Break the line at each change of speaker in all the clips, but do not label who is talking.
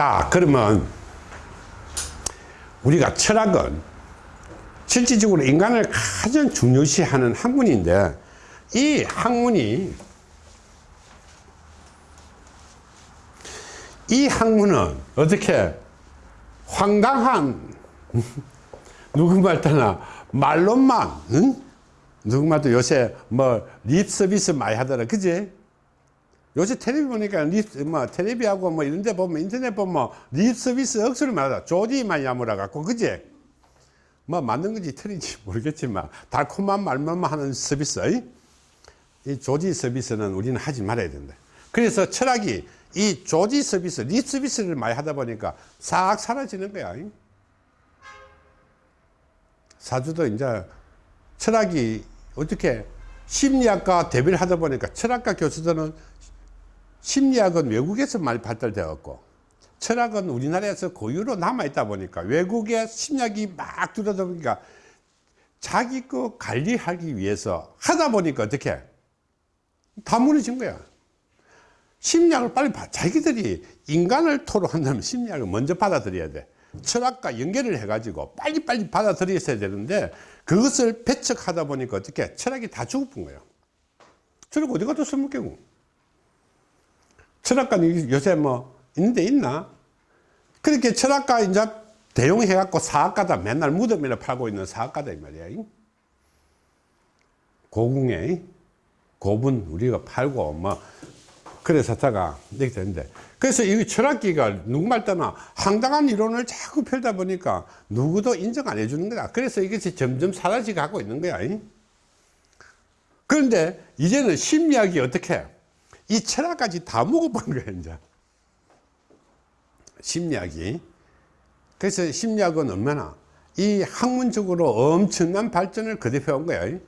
자 그러면 우리가 철학은 실질적으로 인간을 가장 중요시하는 학문인데 이 학문이 이 학문은 어떻게 황당한 누구 말따나 말로만 응? 누구 말도 요새 뭐 립 서비스 많이 하더라 그지 요새 텔레비 보니까 립, 뭐 텔레비하고 뭐 이런 데 보면 인터넷 보면 립 서비스 억수로 말하다 조디 많이 야물어 갖고 그지? 뭐 맞는 건지 틀린지 모르겠지만 달콤한 말만 하는 서비스 이 조디 서비스는 우리는 하지 말아야 된다. 그래서 철학이 이 조디 서비스 립 서비스를 많이 하다 보니까 싹 사라지는 거야. 사주도 이제 철학이 어떻게 심리학과 대비를 하다 보니까 철학과 교수들은 심리학은 외국에서 많이 발달되었고 철학은 우리나라에서 고유로 남아있다 보니까 외국의 심리학이 막 들어다 보니까 자기 거 관리하기 위해서 하다 보니까 어떻게? 다 무너진 거야. 심리학을 빨리 봐. 자기들이 인간을 토로한다면 심리학을 먼저 받아들여야 돼. 철학과 연결을 해가지고 빨리빨리 받아들였어야 되는데 그것을 배척하다 보니까 어떻게? 철학이 다 죽어본 거예요 철학 어디 가도 쓸모없고 철학관 요새 뭐 있는데 있나? 그렇게 철학과 이제 대용해 갖고 사학가다 맨날 무덤이나 팔고 있는 사학가다 이 말이야 고궁에 고분 우리가 팔고 뭐 그래서 다가 이렇게 되는데. 그래서 이 철학기가 누구말 따나? 황당한 이론을 자꾸 펼다 보니까 누구도 인정 안 해주는 거야 그래서 이것이 점점 사라져 가고 있는 거야 그런데 이제는 심리학이 어떻게 이 철학까지 다 먹어본 거야 이제. 심리학이. 그래서 심리학은 얼마나 이 학문적으로 엄청난 발전을 거듭해 온 거야.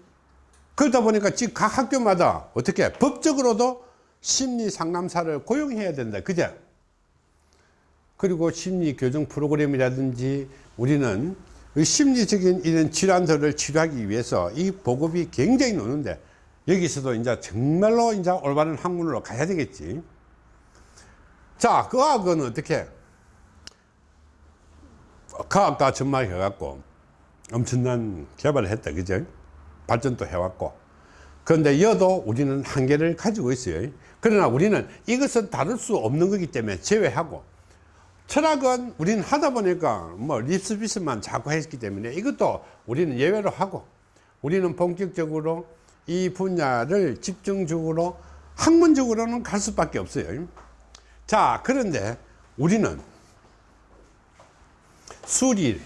그러다 보니까 지금 각 학교마다 어떻게 법적으로도 심리 상담사를 고용해야 된다. 그죠? 그리고 심리 교정 프로그램이라든지 우리는 심리적인 이런 질환들을 치료하기 위해서 이 보급이 굉장히 노는데 여기서도 이제 정말로 이제 올바른 학문으로 가야 되겠지. 자 과학은 어떻게? 과학과 전망해 갖고 엄청난 개발을 했다 그죠? 발전도 해왔고. 그런데 여도 우리는 한계를 가지고 있어요. 그러나 우리는 이것은 다룰 수 없는 거기 때문에 제외하고 철학은 우리는 하다 보니까 뭐 립스비스만 자꾸 했기 때문에 이것도 우리는 예외로 하고 우리는 본격적으로 이 분야를 집중적으로 학문적으로는 갈 수밖에 없어요 자 그런데 우리는 수리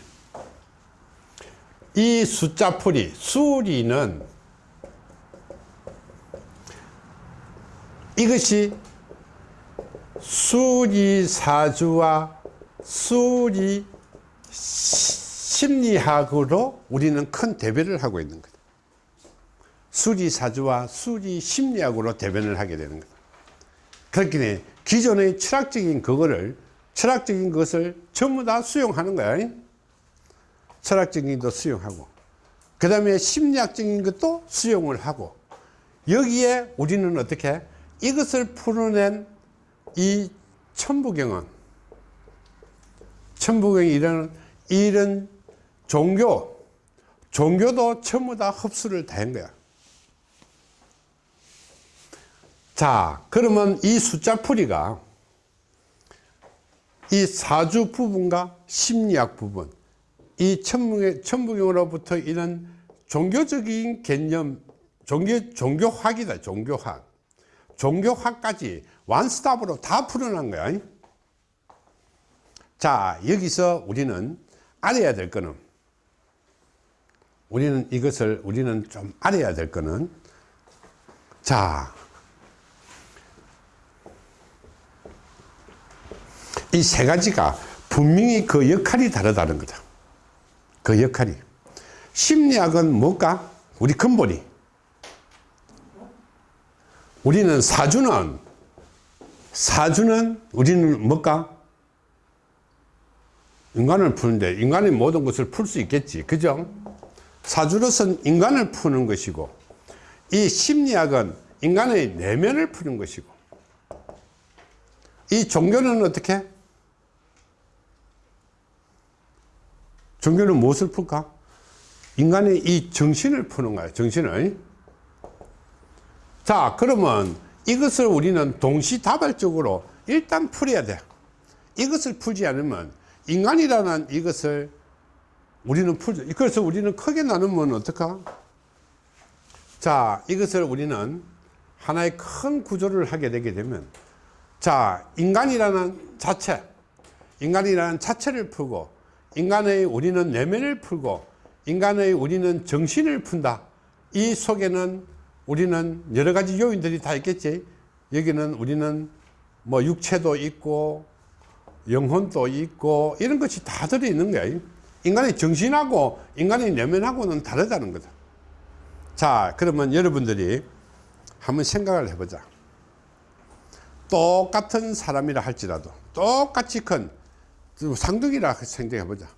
이 숫자풀이 수리는 이것이 수리사주와 수리 심리학으로 우리는 큰 대변을 하고 있는 거다. 수리사주와 수리심리학으로 대변을 하게 되는 거다. 그렇기 때문에 기존의 철학적인 그거를 철학적인 것을 전부 다 수용하는 거야. 철학적인 것도 수용하고 그 다음에 심리학적인 것도 수용을 하고 여기에 우리는 어떻게 이것을 풀어낸 이 천부경은 천부경이 이런 이런 종교 종교도 전부 다 흡수를 다 한 거야 자 그러면 이 숫자 풀이가 이 사주 부분과 심리학 부분 이 천부경, 천부경으로부터 이런 종교적인 개념 종교, 종교학이다 종교학. 종교학까지 완스톱으로 다 풀어난 거야. 자 여기서 우리는 알아야 될 거는 우리는 이것을 우리는 좀 알아야 될 거는 자 이 세 가지가 분명히 그 역할이 다르다는 거다 그 역할이 심리학은 뭘까 우리 근본이 우리는 사주는 사주는 우리는 뭘까? 인간을 푸는데 인간의 모든 것을 풀 수 있겠지 그죠? 사주로서는 인간을 푸는 것이고 이 심리학은 인간의 내면을 푸는 것이고 이 종교는 어떻게? 종교는 무엇을 풀까? 인간의 이 정신을 푸는 거야 정신을. 자 그러면 이것을 우리는 동시다발적으로 일단 풀어야 돼. 이것을 풀지 않으면 인간이라는 이것을 우리는 풀죠 그래서 우리는 크게 나누면 어떡하? 자 이것을 우리는 하나의 큰 구조를 하게 되게 되면 자 인간이라는 자체 인간이라는 자체를 풀고 인간의 우리는 내면을 풀고 인간의 우리는 정신을 푼다. 이 속에는 우리는 여러 가지 요인들이 다 있겠지. 여기는 우리는 뭐 육체도 있고 영혼도 있고 이런 것이 다 들어있는 거야. 인간의 정신하고 인간의 내면하고는 다르다는 거다. 자 그러면 여러분들이 한번 생각을 해보자. 똑같은 사람이라 할지라도 똑같이 큰 상둥이라 생각해 보자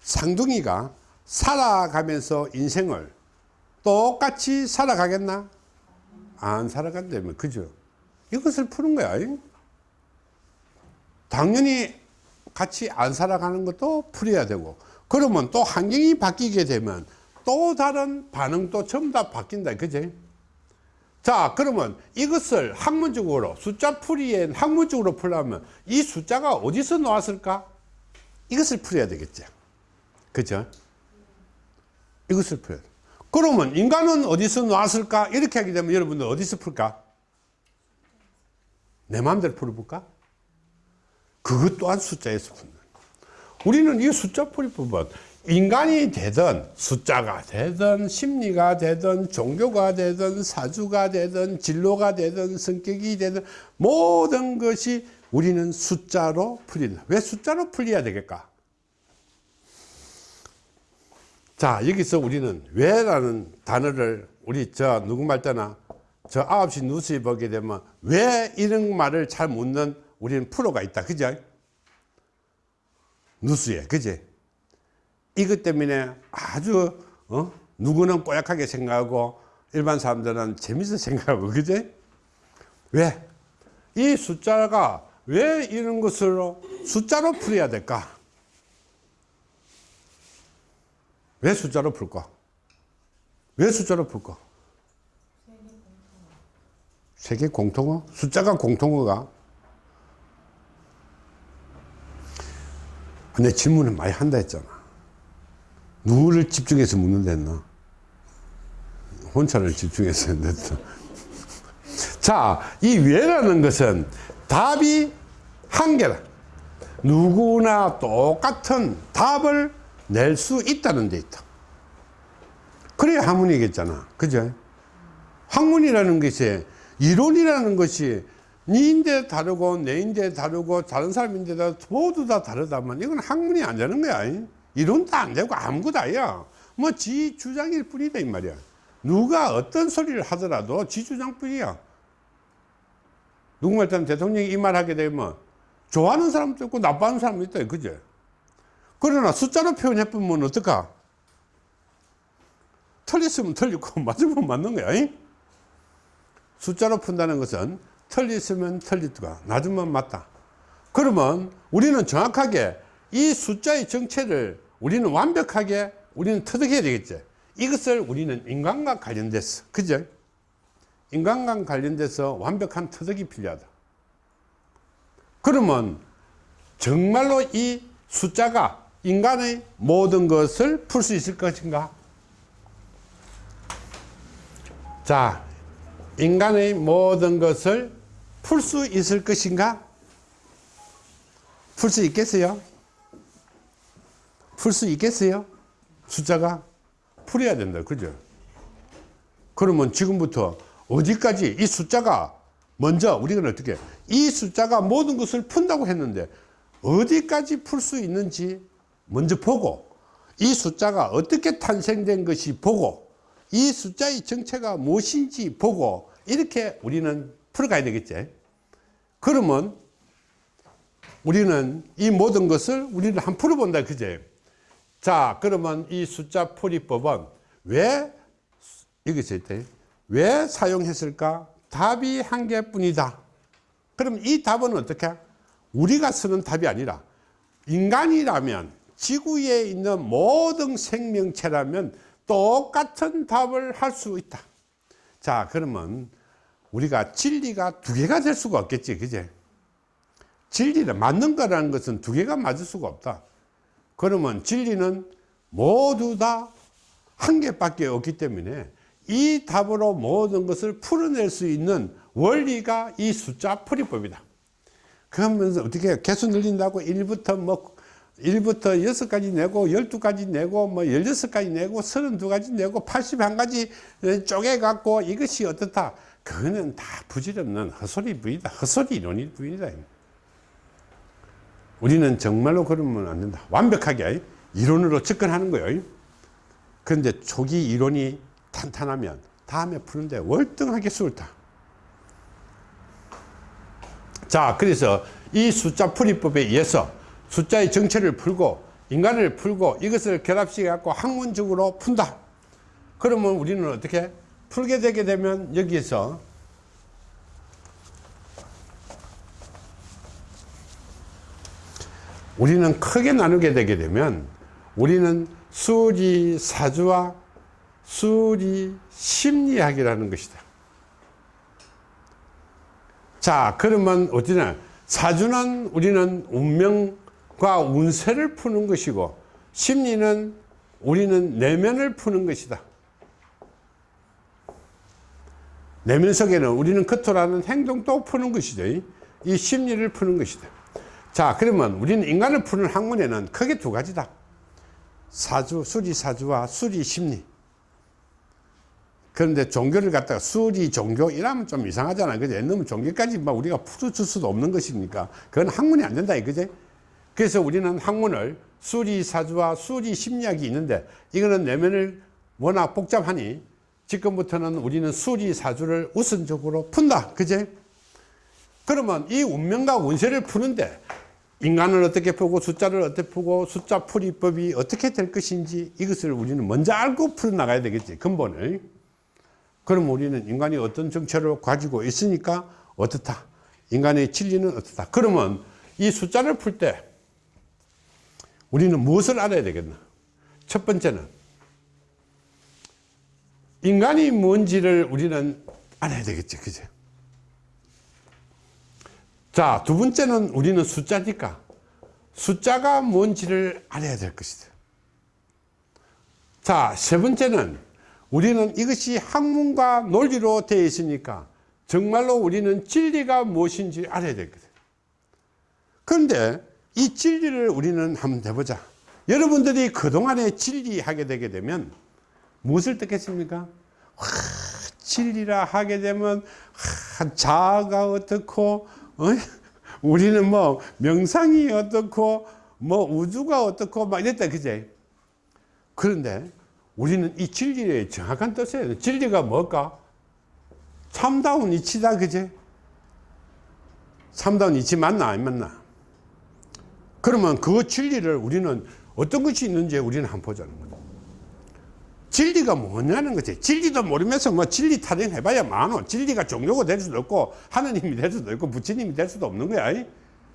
상둥이가 살아가면서 인생을 똑같이 살아가겠나? 안 살아간다면 그죠? 이것을 푸는 거야 당연히 같이 안 살아가는 것도 풀어야 되고 그러면 또 환경이 바뀌게 되면 또 다른 반응도 전부 다 바뀐다 그지? 자 그러면 이것을 학문적으로 숫자 풀이에 학문적으로 풀려면 이 숫자가 어디서 나왔을까 이것을 풀어야 되겠죠 그죠? 이것을 풀어야 돼. 그러면 인간은 어디서 나왔을까? 이렇게 하게 되면 여러분들 어디서 풀까? 내 마음대로 풀어볼까? 그것 또한 숫자에서 푼다. 우리는 이 숫자 풀이법은 인간이 되든 숫자가 되든 심리가 되든 종교가 되든 사주가 되든 진로가 되든 성격이 되든 모든 것이 우리는 숫자로 풀린다. 왜 숫자로 풀려야 되겠까? 자 여기서 우리는 왜 라는 단어를 우리 저 누구 말 때나 저 9시 뉴스에 보게 되면 왜 이런 말을 잘 묻는 우리는 프로가 있다. 그죠? 뉴스에. 그지? 이것 때문에 아주 어? 누구는 꼬약하게 생각하고 일반 사람들은 재밌어 생각하고. 그지? 왜? 이 숫자가 왜 이런 것으로 숫자로 풀어야 될까? 왜 숫자로 풀까? 왜 숫자로 풀까? 세계 공통어? 숫자가 공통어가? 내 질문을 많이 한다 했잖아. 누구를 집중해서 묻는다 했나? 혼자를 집중해서 했는데. 자, 이 왜라는 것은 답이 한 개다. 누구나 똑같은 답을 낼 수 있다는 데 있다. 그래야 학문이겠잖아. 그죠? 학문이라는 것이, 이론이라는 것이 니인데 다르고 내인데 다르고 다른 사람인데 다 모두 다 다르다면 이건 학문이 안 되는 거야. 이론도 안 되고 아무것도 아니야. 뭐 지 주장일 뿐이다 이 말이야. 누가 어떤 소리를 하더라도 지 주장뿐이야. 누구 말따면 대통령이 이 말 하게 되면 좋아하는 사람도 있고 나빠하는 사람도 있다. 그죠? 그러나 숫자로 표현해보면 어떨까? 틀렸으면 틀리고 맞으면 맞는 거야. 숫자로 푼다는 것은 틀렸으면 틀렸다. 낮으면 맞다. 그러면 우리는 정확하게 이 숫자의 정체를 우리는 완벽하게 우리는 터득해야 되겠죠. 이것을 우리는 인간과 관련돼서, 그죠? 인간과 관련돼서 완벽한 터득이 필요하다. 그러면 정말로 이 숫자가 인간의 모든 것을 풀 수 있을 것인가? 자, 인간의 모든 것을 풀 수 있을 것인가? 풀 수 있겠어요? 풀 수 있겠어요? 숫자가 풀어야 된다. 그죠? 그러면 지금부터 어디까지 이 숫자가 먼저 우리가 어떻게 이 숫자가 모든 것을 푼다고 했는데 어디까지 풀 수 있는지 먼저 보고 이 숫자가 어떻게 탄생된 것이 보고 이 숫자의 정체가 무엇인지 보고 이렇게 우리는 풀어가야 되겠지. 그러면 우리는 이 모든 것을 우리는 한 풀어본다 그제 자 그러면 이 숫자 풀이법은 왜 여기 있을 때 왜 사용했을까? 답이 한 개뿐이다. 그럼 이 답은 어떻게? 우리가 쓰는 답이 아니라 인간이라면 지구에 있는 모든 생명체라면 똑같은 답을 할 수 있다. 자 그러면 우리가 진리가 두 개가 될 수가 없겠지 그제? 진리를 맞는 거라는 것은 두 개가 맞을 수가 없다. 그러면 진리는 모두 다 한 개밖에 없기 때문에 이 답으로 모든 것을 풀어낼 수 있는 원리가 이 숫자 풀이법이다. 그러면서 어떻게 개수 늘린다고 1부터 뭐 1부터 6까지 내고 12까지 내고 뭐 16까지 내고 32가지 내고 81가지 쪼개 갖고 이것이 어떻다? 그거는 다 부질없는 헛소리 부이다. 헛소리 이론이 부이다. 우리는 정말로 그러면 안 된다. 완벽하게 이론으로 접근하는 거예요. 그런데 초기 이론이 탄탄하면 다음에 푸는데 월등하게 수월다 자 그래서 이 숫자 풀이법에 의해서 숫자의 정체를 풀고 인간을 풀고 이것을 결합시켜 갖고 학문적으로 푼다. 그러면 우리는 어떻게 풀게 되게 되면 여기에서 우리는 크게 나누게 되게 되면 우리는 수리 사주와 수리 심리학이라는 것이다. 자 그러면 어디나 사주는 우리는 운명과 운세를 푸는 것이고 심리는 우리는 내면을 푸는 것이다. 내면 속에는 우리는 겉으로 하는 행동도 푸는 것이죠. 이 심리를 푸는 것이다. 자 그러면 우리는 인간을 푸는 학문에는 크게 두 가지다. 사주 수리사주와 수리심리 그런데 종교를 갖다가 수리 종교 이러면 좀 이상하잖아요. 그죠? 너무 종교까지 막 우리가 풀어줄 수도 없는 것이니까? 그건 학문이 안 된다 이거지. 그래서 우리는 학문을 수리 사주와 수리 심리학이 있는데 이거는 내면을 워낙 복잡하니 지금부터는 우리는 수리 사주를 우선적으로 푼다. 그제 그러면 이 운명과 운세를 푸는데 인간을 어떻게 풀고 숫자를 어떻게 풀고 숫자 풀이법이 어떻게 될 것인지 이것을 우리는 먼저 알고 풀어나가야 되겠지 근본을 그럼 우리는 인간이 어떤 정체를 가지고 있으니까 어떻다. 인간의 진리는 어떻다. 그러면 이 숫자를 풀 때 우리는 무엇을 알아야 되겠나? 첫 번째는 인간이 뭔지를 우리는 알아야 되겠지 그죠 자, 두 번째는 우리는 숫자니까 숫자가 뭔지를 알아야 될 것이다. 자, 세 번째는 우리는 이것이 학문과 논리로 되어 있으니까 정말로 우리는 진리가 무엇인지 알아야 되거든. 그런데 이 진리를 우리는 한번 해보자. 여러분들이 그동안에 진리하게 되게 되면 무엇을 듣겠습니까? 와, 진리라 하게 되면 와, 자아가 어떻고 어? 우리는 뭐 명상이 어떻고 뭐 우주가 어떻고 막 이랬다 그제 그런데 우리는 이 진리의 정확한 뜻이에요. 진리가 뭘까? 참다운 이치다 그제? 참다운 이치 맞나 안 맞나? 그러면 그 진리를 우리는 어떤 것이 있는지 우리는 한번 보자는 거죠 진리가 뭐냐는 거지. 진리도 모르면서 뭐 진리 타령 해봐야 많어 진리가 종교가 될 수도 없고 하느님이 될 수도 있고 부처님이 될 수도 없는 거야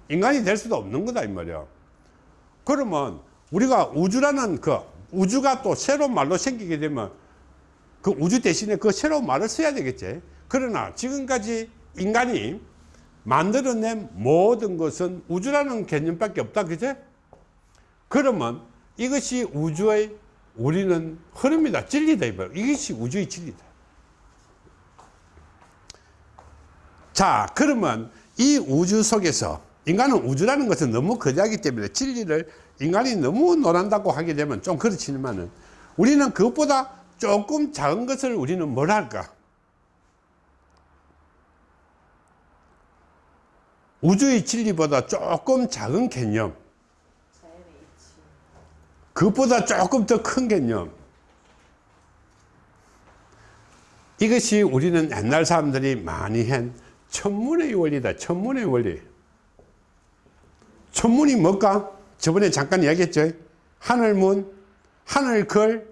인간이 될 수도 없는 거다 이 말이야. 그러면 우리가 우주라는 그 우주가 또 새로운 말로 생기게 되면 그 우주 대신에 그 새로운 말을 써야 되겠지. 그러나 지금까지 인간이 만들어낸 모든 것은 우주라는 개념밖에 없다 그제 그러면 이것이 우주의 우리는 흐름이다 진리다 이것이 우주의 진리다. 자 그러면 이 우주 속에서 인간은 우주라는 것은 너무 거대하기 때문에 진리를 인간이 너무 논한다고 하게 되면 좀 그렇지만은 우리는 그것보다 조금 작은 것을 우리는 뭘 할까? 우주의 진리보다 조금 작은 개념. 그것보다 조금 더 큰 개념. 이것이 우리는 옛날 사람들이 많이 한 천문의 원리다 천문의 원리. 천문이 뭘까 저번에 잠깐 이야기했죠. 하늘문 하늘걸.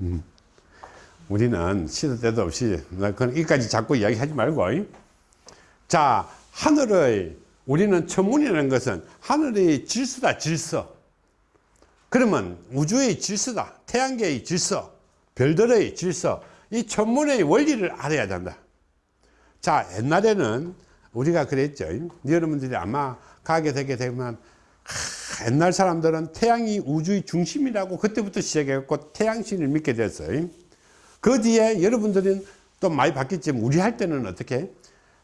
음. 우리는 시도 때도 없이 그건 이까지 자꾸 이야기하지 말고. 자 하늘의 우리는 천문이라는 것은 하늘의 질서다 질서. 그러면 우주의 질서다 태양계의 질서 별들의 질서 이 천문의 원리를 알아야 된다. 자 옛날에는 우리가 그랬죠. 여러분들이 아마 가게 되게 되면 하, 옛날 사람들은 태양이 우주의 중심이라고 그때부터 시작했고 태양신을 믿게 됐어요. 그 뒤에 여러분들은 또 많이 바뀌었지만 우리 할 때는 어떻게?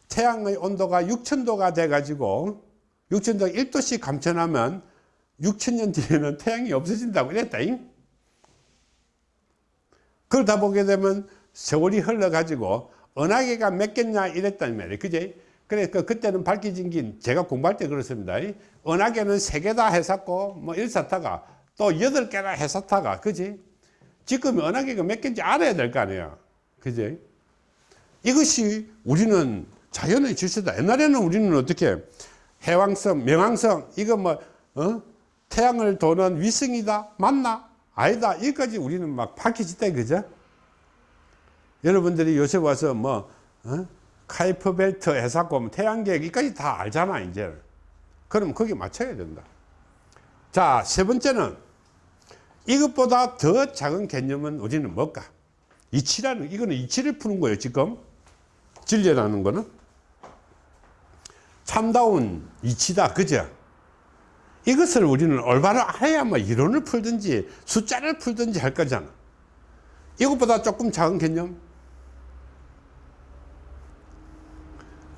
태양의 온도가 6천도가 돼 가지고 6천도 1도씩 감춰나면 6천년 뒤에는 태양이 없어진다고 이랬다. 그러다 보게 되면 세월이 흘러 가지고 은하계가 몇 개냐 이랬단 말이에요. 그제 그래서 그때는 밝혀진 게 제가 공부할 때 그렇습니다. 은하계는 세 개다 했었고 뭐 일사타가 또 여덟 개나 했었다가 그지? 지금 은하계가 몇 개인지 알아야 될 거 아니에요. 그지? 이것이 우리는 자연의 질서다. 옛날에는 우리는 어떻게 해왕성 명왕성 이거 뭐 어? 태양을 도는 위성이다 맞나? 아니다. 여기까지 우리는 막 밝혀졌다 그죠? 여러분들이 요새 와서 뭐 어? 카이퍼 벨트 해사고 태양계 여기까지 다 알잖아 이제. 그럼 거기 맞춰야 된다. 자 세 번째는 이것보다 더 작은 개념은 우리는 뭘까? 이치라는 이거는 이치를 푸는 거예요 지금. 진리라는 거는. 참다운 이치다 그죠? 이것을 우리는 올바로 알아야 뭐 이론을 풀든지 숫자를 풀든지 할 거잖아. 이것보다 조금 작은 개념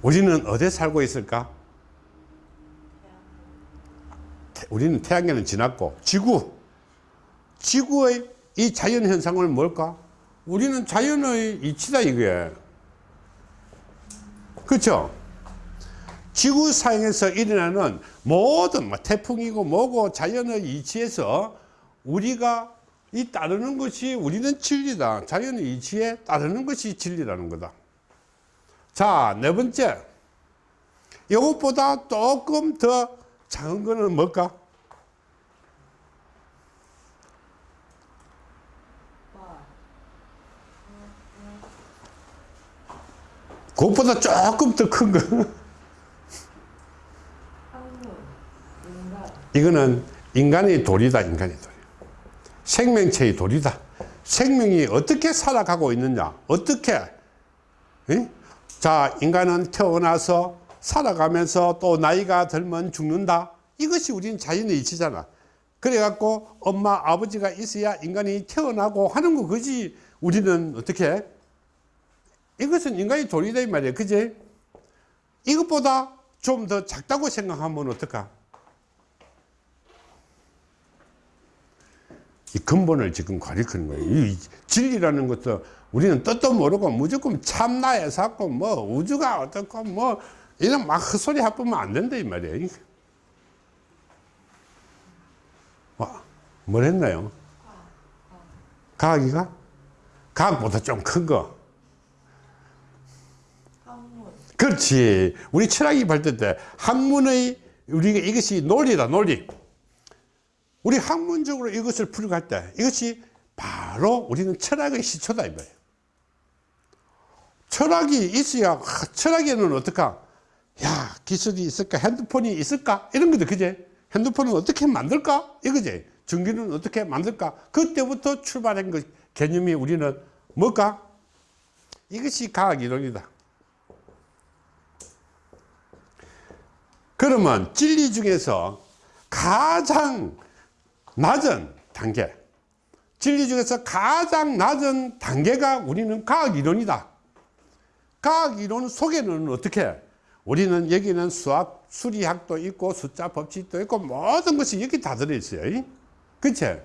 우리는 어디에 살고 있을까? 우리는 태양계는 지났고 지구. 지구의 이 자연현상을 뭘까? 우리는 자연의 이치다 이게. 그렇죠 지구상에서 일어나는 모든 뭐 태풍이고 뭐고 자연의 이치에서 우리가 이 따르는 것이 우리는 진리다. 자연의 이치에 따르는 것이 진리라는 거다 자 네 번째 이것보다 조금 더 작은 거는 뭘까 그것보다 조금 더 큰 거. 이거는 인간의 도리다, 인간의 도리. 생명체의 도리다. 생명이 어떻게 살아가고 있느냐, 어떻게. 에? 자, 인간은 태어나서 살아가면서 또 나이가 들면 죽는다. 이것이 우리는 자연의 이치잖아. 그래갖고 엄마, 아버지가 있어야 인간이 태어나고 하는 거, 그지? 우리는 어떻게? 이것은 인간의 도리다 이 말이야 그지 이것보다 좀 더 작다고 생각하면 어떨까 이 근본을 지금 가리키는 거예요. 이 진리라는 것도 우리는 뜻도 모르고 무조건 참나에 샀고 뭐 우주가 어떻고 뭐 이런 막 헛소리 해보면 안 된다 이 말이야 와, 뭘 했나요? 과학이가? 과학보다 좀 큰 거. 그렇지. 우리 철학이 발달 때 학문의 우리가 이것이 논리다, 논리. 우리 학문적으로 이것을 풀어갈 때 이것이 바로 우리는 철학의 시초다 이 말이에요. 철학이 있어야 철학에는 어떨까? 야 기술이 있을까? 핸드폰이 있을까? 이런 거죠, 그제? 핸드폰은 어떻게 만들까? 이거지. 전기는 어떻게 만들까? 그때부터 출발한 그 개념이 우리는 뭘까? 이것이 과학 이론이다. 그러면 진리 중에서 가장 낮은 단계. 진리 중에서 가장 낮은 단계가 우리는 과학이론이다. 과학이론 속에는 어떻게? 우리는 여기는 수학 수리학도 있고 숫자 법칙도 있고 모든 것이 여기 다 들어있어요. 그치?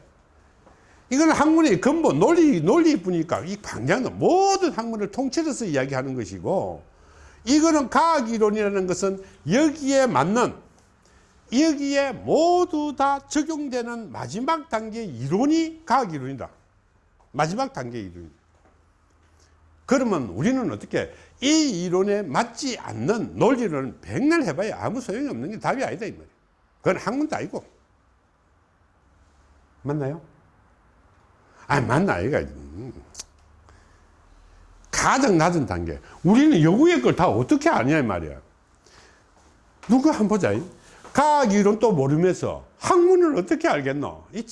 이건 학문의 근본 논리 논리뿐이니까 이 방향은 모든 학문을 통째로서 이야기하는 것이고 이거는 과학이론이라는 것은 여기에 맞는 여기에 모두 다 적용되는 마지막 단계 이론이 과학 이론이다. 마지막 단계 이론이다. 그러면 우리는 어떻게 이 이론에 맞지 않는 논리를 백날 해봐야 아무 소용이 없는 게 답이 아니다 이 말이야. 그건 학문도 아니고. 맞나요? 아 맞나 이가. 가장 낮은 단계. 우리는 여구의 걸 다 어떻게 아냐 이 말이야. 누가 한번 보자. 과학 이론 또 모르면서 학문을 어떻게 알겠노? 이-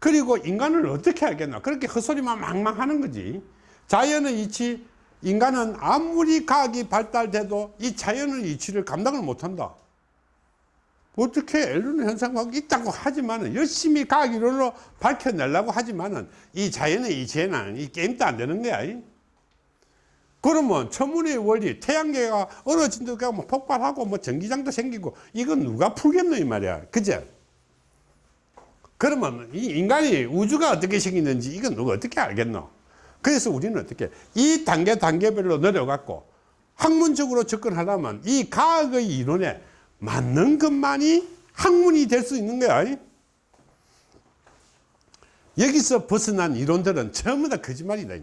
그리고 인간을 어떻게 알겠노? 그렇게 헛소리만 망망 하는 거지. 자연의 이치, 인간은 아무리 과학이 발달돼도 이 자연의 이치를 감당을 못 한다. 어떻게 엘르노 현상과학이 있다고 하지만은 열심히 과학 이론으로 밝혀내려고 하지만 은 이 자연의 이치에는 이 게임도 안 되는 거야. 이. 그러면 천문의 원리, 태양계가 얼어진다고 뭐 폭발하고 뭐 전기장도 생기고 이건 누가 풀겠노 이 말이야. 그제? 그러면 이 인간이 우주가 어떻게 생기는지 이건 누가 어떻게 알겠노? 그래서 우리는 어떻게 이 단계 단계별로 내려갔고 학문적으로 접근하려면 이 과학의 이론에 맞는 것만이 학문이 될 수 있는 거야. 여기서 벗어난 이론들은 전부 다 거짓말이다.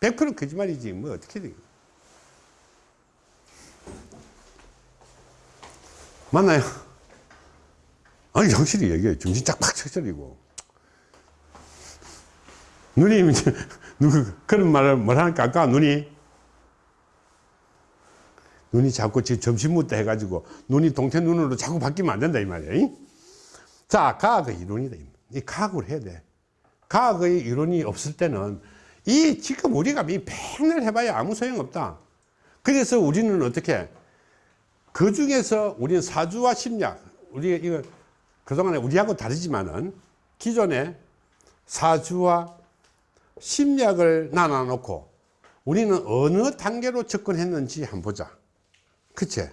100% 거짓말이지. 뭐 어떻게 돼. 맞나요? 아니, 확실히 얘기해. 정신 짝팍 쳐버리고. 누님, 이제 누구, 그런 말을 뭘 하니까 아까 눈이, 눈이 자꾸 지금 점심 묻다 해가지고 눈이 동태 눈으로 자꾸 바뀌면 안 된다, 이 말이야. 이? 자, 과학의 이론이다. 이 과학을 해야 돼. 과학의 이론이 없을 때는 이 지금 우리가 이 백날 해봐야 아무 소용없다. 그래서 우리는 어떻게 그 중에서 우리는 사주와 심리학 우리 이거 그동안에 우리하고 다르지만은 기존에 사주와 심리학을 나눠 놓고 우리는 어느 단계로 접근했는지 한번 보자. 그치?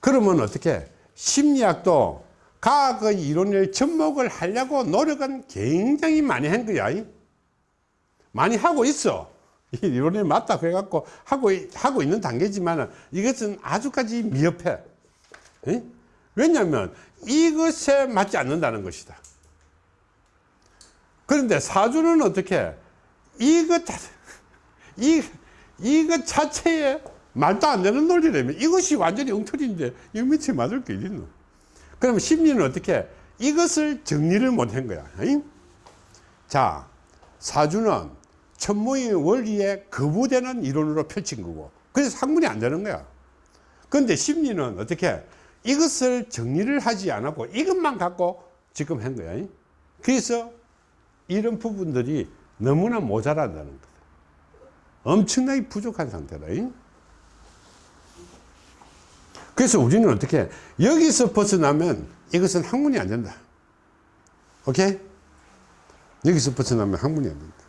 그러면 어떻게 심리학도 과학의 이론을 접목을 하려고 노력은 굉장히 많이 한 거야. 많이 하고 있어. 이 이론이 맞다 그래갖고 하고, 있- 하고 있는 단계지만 이것은 아주까지 미흡해. 에? 왜냐하면 이것에 맞지 않는다는 것이다. 그런데 사주는 어떻게 이것, 자- 이, 이것 자체에 말도 안 되는 논리라면 이것이 완전히 엉터리인데 이 밑에 맞을 게 어딨노? 그럼 심리는 어떻게 이것을 정리를 못 한 거야. 에? 자, 사주는 천문의 원리에 거부되는 이론으로 펼친 거고 그래서 학문이 안 되는 거야. 그런데 심리는 어떻게 이것을 정리를 하지 않았고 이것만 갖고 지금 한 거야. 그래서 이런 부분들이 너무나 모자란다는 거다. 엄청나게 부족한 상태다. 그래서 우리는 어떻게 여기서 벗어나면 이것은 학문이 안 된다. 오케이? 여기서 벗어나면 학문이 안 된다